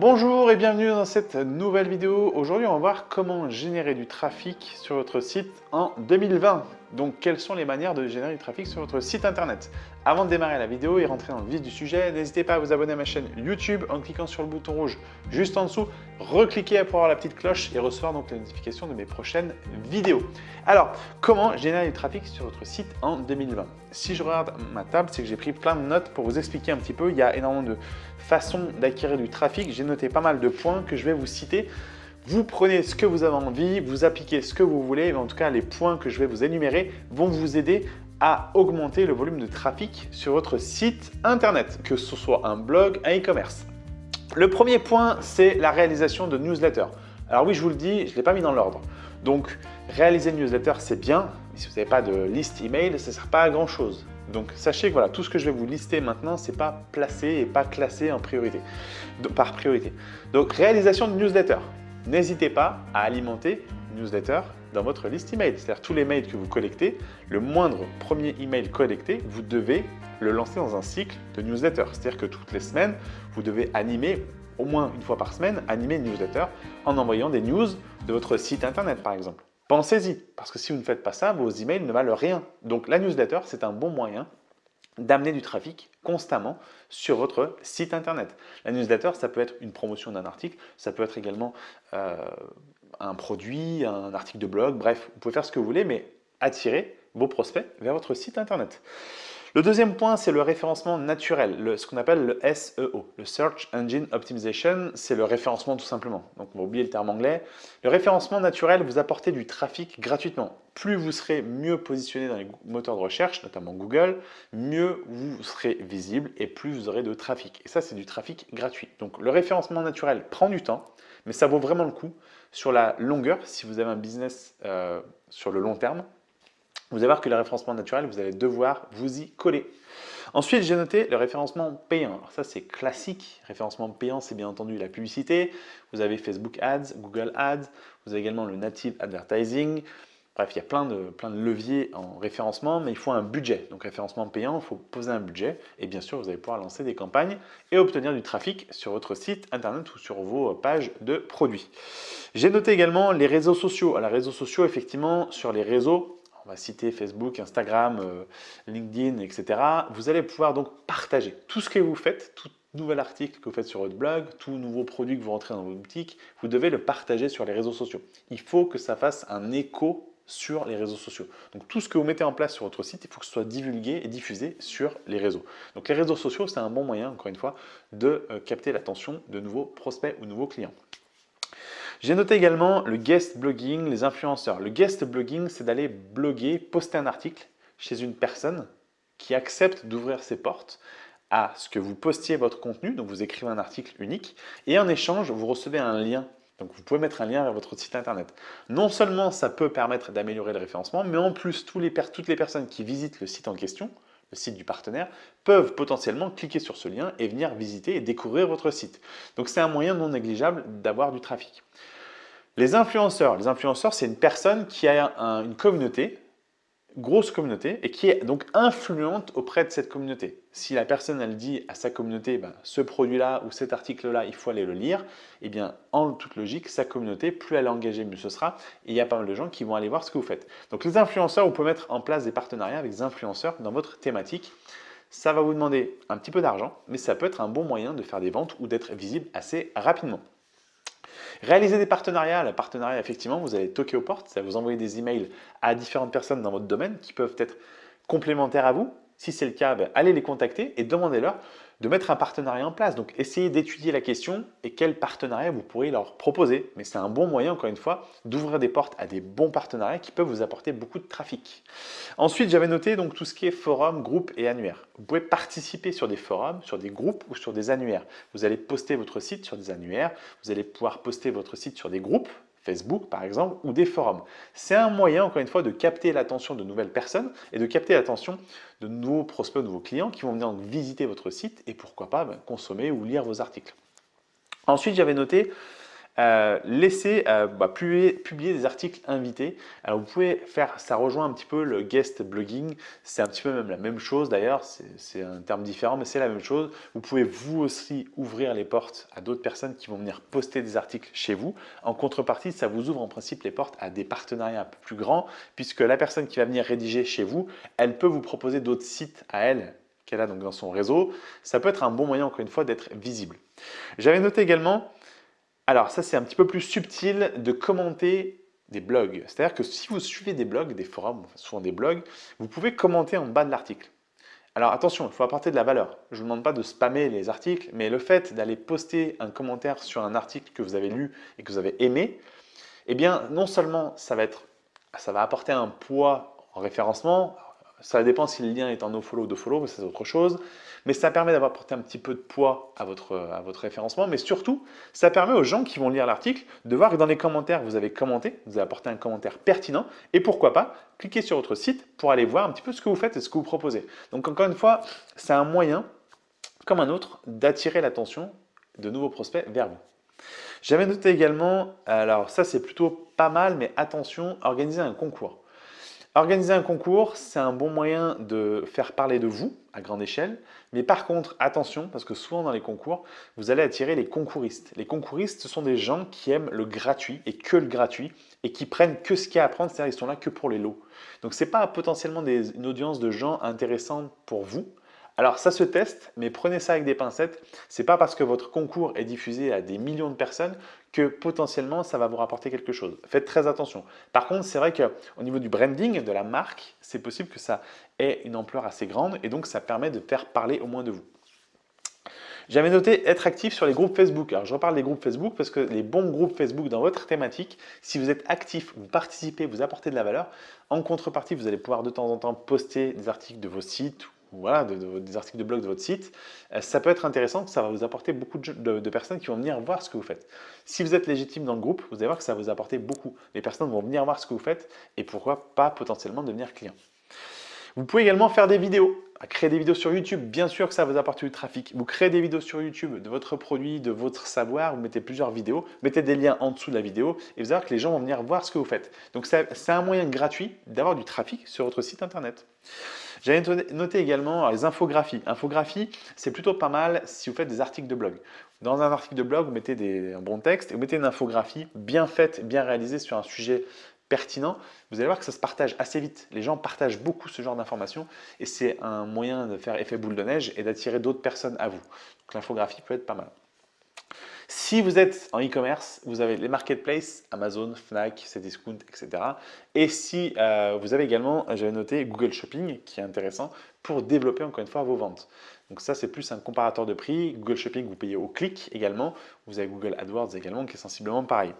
Bonjour et bienvenue dans cette nouvelle vidéo. Aujourd'hui, on va voir comment générer du trafic sur votre site en 2020. Donc, quelles sont les manières de générer du trafic sur votre site internet? Avant de démarrer la vidéo et rentrer dans le vif du sujet, n'hésitez pas à vous abonner à ma chaîne YouTube en cliquant sur le bouton rouge juste en dessous. Recliquez pour avoir la petite cloche et recevoir donc les notifications de mes prochaines vidéos. Alors, comment générer du trafic sur votre site en 2020 Si je regarde ma table, c'est que j'ai pris plein de notes pour vous expliquer un petit peu. Il y a énormément de façons d'acquérir du trafic. J'ai noté pas mal de points que je vais vous citer vous prenez ce que vous avez envie, vous appliquez ce que vous voulez, mais en tout cas, les points que je vais vous énumérer vont vous aider à augmenter le volume de trafic sur votre site internet, que ce soit un blog, un e-commerce. Le premier point, c'est la réalisation de newsletters. Alors oui, je vous le dis, je ne l'ai pas mis dans l'ordre. Donc, réaliser une newsletter, c'est bien, mais si vous n'avez pas de liste email, ça ne sert pas à grand chose. Donc, sachez que voilà, tout ce que je vais vous lister maintenant, ce n'est pas placé et pas classé en priorité, par priorité. Donc, réalisation de newsletter n'hésitez pas à alimenter une newsletter dans votre liste email. C'est-à-dire tous les mails que vous collectez, le moindre premier email collecté, vous devez le lancer dans un cycle de newsletter. C'est-à-dire que toutes les semaines, vous devez animer, au moins une fois par semaine, animer une newsletter en envoyant des news de votre site internet par exemple. Pensez-y, parce que si vous ne faites pas ça, vos emails ne valent rien. Donc la newsletter, c'est un bon moyen d'amener du trafic constamment sur votre site internet. La newsletter, ça peut être une promotion d'un article, ça peut être également euh, un produit, un article de blog, bref, vous pouvez faire ce que vous voulez, mais attirer vos prospects vers votre site internet. Le deuxième point, c'est le référencement naturel, ce qu'on appelle le SEO, le Search Engine Optimization, c'est le référencement tout simplement. Donc on va oublier le terme anglais. Le référencement naturel vous apportez du trafic gratuitement. Plus vous serez mieux positionné dans les moteurs de recherche, notamment Google, mieux vous serez visible et plus vous aurez de trafic. Et ça, c'est du trafic gratuit. Donc le référencement naturel prend du temps, mais ça vaut vraiment le coup sur la longueur, si vous avez un business euh, sur le long terme, vous allez voir que le référencement naturel, vous allez devoir vous y coller. Ensuite, j'ai noté le référencement payant. Alors ça, c'est classique. Référencement payant, c'est bien entendu la publicité. Vous avez Facebook Ads, Google Ads. Vous avez également le Native Advertising. Bref, il y a plein de, plein de leviers en référencement, mais il faut un budget. Donc, référencement payant, il faut poser un budget. Et bien sûr, vous allez pouvoir lancer des campagnes et obtenir du trafic sur votre site internet ou sur vos pages de produits. J'ai noté également les réseaux sociaux. Alors, les réseaux sociaux, effectivement, sur les réseaux, on va citer Facebook, Instagram, euh, LinkedIn, etc. Vous allez pouvoir donc partager tout ce que vous faites, tout nouvel article que vous faites sur votre blog, tout nouveau produit que vous rentrez dans votre boutique, vous devez le partager sur les réseaux sociaux. Il faut que ça fasse un écho sur les réseaux sociaux. Donc tout ce que vous mettez en place sur votre site, il faut que ce soit divulgué et diffusé sur les réseaux. Donc les réseaux sociaux, c'est un bon moyen, encore une fois, de euh, capter l'attention de nouveaux prospects ou nouveaux clients. J'ai noté également le guest blogging, les influenceurs. Le guest blogging, c'est d'aller bloguer, poster un article chez une personne qui accepte d'ouvrir ses portes à ce que vous postiez votre contenu, donc vous écrivez un article unique, et en échange, vous recevez un lien. Donc vous pouvez mettre un lien vers votre site internet. Non seulement ça peut permettre d'améliorer le référencement, mais en plus, toutes les personnes qui visitent le site en question, le site du partenaire, peuvent potentiellement cliquer sur ce lien et venir visiter et découvrir votre site. Donc c'est un moyen non négligeable d'avoir du trafic. Les influenceurs, les influenceurs, c'est une personne qui a une communauté, grosse communauté, et qui est donc influente auprès de cette communauté. Si la personne, elle dit à sa communauté, ben, ce produit-là ou cet article-là, il faut aller le lire, eh bien, en toute logique, sa communauté, plus elle est engagée, mieux ce sera. Et il y a pas mal de gens qui vont aller voir ce que vous faites. Donc, les influenceurs, vous pouvez mettre en place des partenariats avec des influenceurs dans votre thématique. Ça va vous demander un petit peu d'argent, mais ça peut être un bon moyen de faire des ventes ou d'être visible assez rapidement. Réaliser des partenariats. Le partenariat, effectivement, vous allez toquer aux portes, ça va vous envoyer des emails à différentes personnes dans votre domaine qui peuvent être complémentaires à vous. Si c'est le cas, ben, allez les contacter et demandez-leur de mettre un partenariat en place. Donc, essayez d'étudier la question et quel partenariat vous pourriez leur proposer. Mais c'est un bon moyen, encore une fois, d'ouvrir des portes à des bons partenariats qui peuvent vous apporter beaucoup de trafic. Ensuite, j'avais noté donc tout ce qui est forum, groupe et annuaire. Vous pouvez participer sur des forums, sur des groupes ou sur des annuaires. Vous allez poster votre site sur des annuaires. Vous allez pouvoir poster votre site sur des groupes Facebook par exemple, ou des forums. C'est un moyen, encore une fois, de capter l'attention de nouvelles personnes et de capter l'attention de nouveaux prospects, de nouveaux clients qui vont venir visiter votre site et pourquoi pas ben, consommer ou lire vos articles. Ensuite, j'avais noté euh, euh, bah, publier, des articles invités. Alors vous pouvez faire, ça rejoint un petit peu le guest blogging, c'est un petit peu même la même chose d'ailleurs, c'est un terme différent mais c'est la même chose. Vous pouvez vous aussi ouvrir les portes à d'autres personnes qui vont venir poster des articles chez vous. En contrepartie, ça vous ouvre en principe les portes à des partenariats un peu plus grands puisque la personne qui va venir rédiger chez vous, elle peut vous proposer d'autres sites à elle qu'elle a donc dans son réseau. Ça peut être un bon moyen encore une fois d'être visible. J'avais noté également alors ça, c'est un petit peu plus subtil de commenter des blogs. C'est-à-dire que si vous suivez des blogs, des forums, souvent des blogs, vous pouvez commenter en bas de l'article. Alors attention, il faut apporter de la valeur. Je ne vous demande pas de spammer les articles, mais le fait d'aller poster un commentaire sur un article que vous avez lu et que vous avez aimé, eh bien non seulement ça va, être, ça va apporter un poids en référencement, ça dépend si le lien est en nofollow ou de follow, c'est autre chose. Mais ça permet d'avoir porté un petit peu de poids à votre, à votre référencement. Mais surtout, ça permet aux gens qui vont lire l'article de voir que dans les commentaires, vous avez commenté, vous avez apporté un commentaire pertinent. Et pourquoi pas, cliquer sur votre site pour aller voir un petit peu ce que vous faites et ce que vous proposez. Donc encore une fois, c'est un moyen, comme un autre, d'attirer l'attention de nouveaux prospects vers vous. J'avais noté également, alors ça c'est plutôt pas mal, mais attention, organiser un concours. Organiser un concours, c'est un bon moyen de faire parler de vous à grande échelle. Mais par contre, attention, parce que souvent dans les concours, vous allez attirer les concouristes. Les concouristes, ce sont des gens qui aiment le gratuit et que le gratuit et qui prennent que ce qu'il y a à prendre, c'est-à-dire qu'ils sont là que pour les lots. Donc ce n'est pas potentiellement une audience de gens intéressants pour vous, alors ça se teste, mais prenez ça avec des pincettes. Ce n'est pas parce que votre concours est diffusé à des millions de personnes que potentiellement ça va vous rapporter quelque chose. Faites très attention. Par contre, c'est vrai qu'au niveau du branding, de la marque, c'est possible que ça ait une ampleur assez grande et donc ça permet de faire parler au moins de vous. J'avais noté être actif sur les groupes Facebook. Alors je reparle des groupes Facebook parce que les bons groupes Facebook dans votre thématique, si vous êtes actif, vous participez, vous apportez de la valeur, en contrepartie, vous allez pouvoir de temps en temps poster des articles de vos sites voilà, des articles de blog de votre site, euh, ça peut être intéressant, ça va vous apporter beaucoup de, personnes qui vont venir voir ce que vous faites. Si vous êtes légitime dans le groupe, vous allez voir que ça va vous apporter beaucoup. Les personnes vont venir voir ce que vous faites et pourquoi pas potentiellement devenir client. Vous pouvez également faire des vidéos, créer des vidéos sur YouTube. Bien sûr que ça vous apporter du trafic. Vous créez des vidéos sur YouTube de votre produit, de votre savoir, vous mettez plusieurs vidéos, mettez des liens en dessous de la vidéo et vous allez voir que les gens vont venir voir ce que vous faites. Donc c'est un moyen gratuit d'avoir du trafic sur votre site internet. J'avais noté également les infographies. Infographies, c'est plutôt pas mal si vous faites des articles de blog. Dans un article de blog, vous mettez des, un bon texte et vous mettez une infographie bien faite, bien réalisée sur un sujet pertinent, vous allez voir que ça se partage assez vite. Les gens partagent beaucoup ce genre d'informations et c'est un moyen de faire effet boule de neige et d'attirer d'autres personnes à vous. Donc l'infographie peut être pas mal. Si vous êtes en e-commerce, vous avez les marketplaces, Amazon, Fnac, Cdiscount, etc. Et si euh, vous avez également, j'avais noté Google Shopping qui est intéressant pour développer encore une fois vos ventes. Donc ça, c'est plus un comparateur de prix. Google Shopping, vous payez au clic également. Vous avez Google AdWords également qui est sensiblement pareil.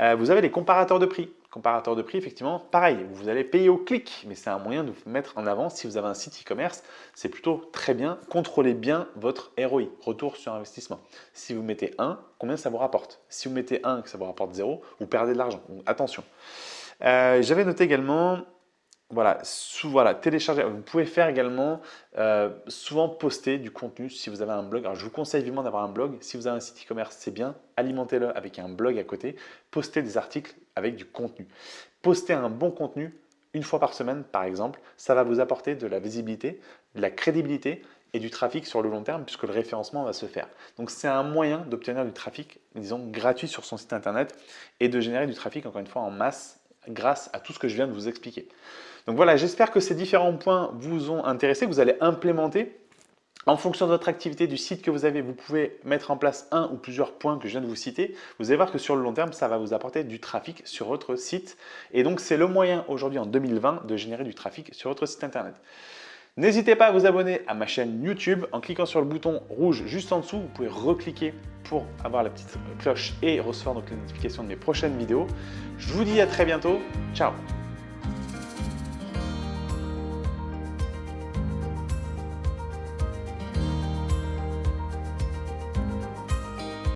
Euh, vous avez les comparateurs de prix. Comparateur de prix, effectivement, pareil, vous allez payer au clic, mais c'est un moyen de vous mettre en avant. Si vous avez un site e-commerce, c'est plutôt très bien. Contrôlez bien votre ROI, retour sur investissement. Si vous mettez 1, combien ça vous rapporte? Si vous mettez 1 et que ça vous rapporte 0, vous perdez de l'argent. Attention. Euh, j'avais noté également voilà, télécharger. Vous pouvez faire également euh, souvent poster du contenu si vous avez un blog. Alors, je vous conseille vivement d'avoir un blog. Si vous avez un site e-commerce, c'est bien. Alimentez-le avec un blog à côté. Postez des articles avec du contenu. Postez un bon contenu une fois par semaine, par exemple. Ça va vous apporter de la visibilité, de la crédibilité et du trafic sur le long terme puisque le référencement va se faire. Donc, c'est un moyen d'obtenir du trafic, disons, gratuit sur son site internet et de générer du trafic, encore une fois, en masse grâce à tout ce que je viens de vous expliquer. Donc voilà, j'espère que ces différents points vous ont intéressé, vous allez implémenter. En fonction de votre activité, du site que vous avez, vous pouvez mettre en place un ou plusieurs points que je viens de vous citer. Vous allez voir que sur le long terme, ça va vous apporter du trafic sur votre site. Et donc, c'est le moyen aujourd'hui en 2020 de générer du trafic sur votre site internet. N'hésitez pas à vous abonner à ma chaîne YouTube en cliquant sur le bouton rouge juste en dessous. Vous pouvez recliquer pour avoir la petite cloche et recevoir donc les notifications de mes prochaines vidéos. Je vous dis à très bientôt. Ciao